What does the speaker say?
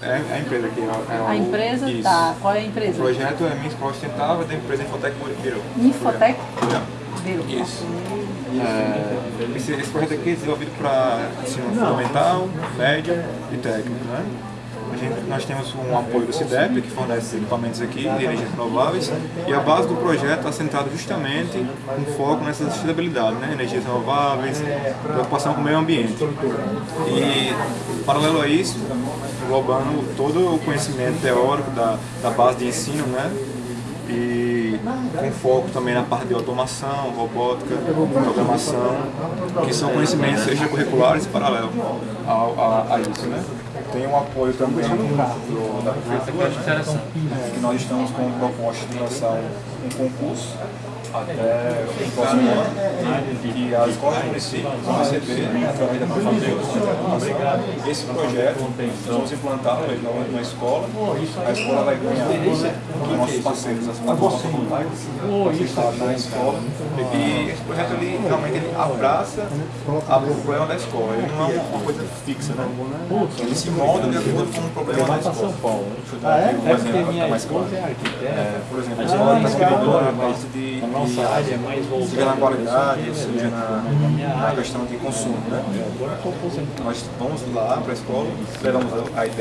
É a empresa que é, é A empresa? Isso. Tá. Qual é a O empresa? projeto é Minha Escola Sustentável da empresa Infotec Virou. Infotec? Não. Virou. Isso. É, esse, esse projeto aqui é desenvolvido para ensino fundamental, médio e técnico. Né? A gente, nós temos um apoio do CIDEP, que fornece equipamentos aqui de energias renováveis, e a base do projeto está centrada justamente com foco nessa sustentabilidade, né? energias renováveis, preocupação com o meio ambiente. E, paralelo a isso, englobando todo o conhecimento teórico da, da base de ensino, né? e com foco também na parte de automação, robótica, programação, que são conhecimentos extracurriculares paralelos ao, a, a isso. Né? Tem um apoio também do, da prefeitura, que nós estamos com proposta de lançar um concurso até o próximo ano, que as escolas do município vão receber, através da prefeitura, esse projeto, nós vamos implantá-lo numa escola, a escola vai ganhar com nossos parceiros, as plataformas aceitadas na escola, e esse projeto ele, realmente ele abraça a- o problema da escola, ele não é uma coisa fixa, né? ele se molda de acordo com o problema da escola. Deixa eu dar aqui um exemplo para ficar mais claro. É, por exemplo, a escola está querendo a parte de, de área é mais seja na qualidade, seja na, na questão de consumo. Né? Nós vamos lá para a escola, levamos a ideia